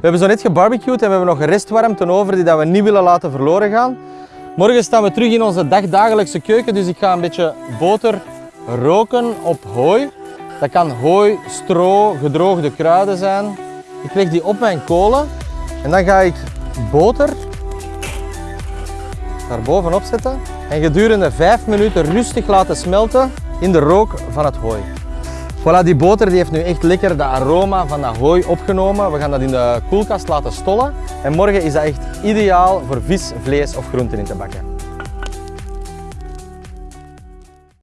We hebben zo net gebarbecued en we hebben nog restwarmte over die dat we niet willen laten verloren gaan. Morgen staan we terug in onze dagdagelijkse keuken, dus ik ga een beetje boter roken op hooi. Dat kan hooi, stro, gedroogde kruiden zijn. Ik leg die op mijn kolen en dan ga ik boter daar bovenop zetten en gedurende 5 minuten rustig laten smelten in de rook van het hooi. Voilà, die boter die heeft nu echt lekker de aroma van dat hooi opgenomen. We gaan dat in de koelkast laten stollen. En morgen is dat echt ideaal voor vis, vlees of groenten in te bakken.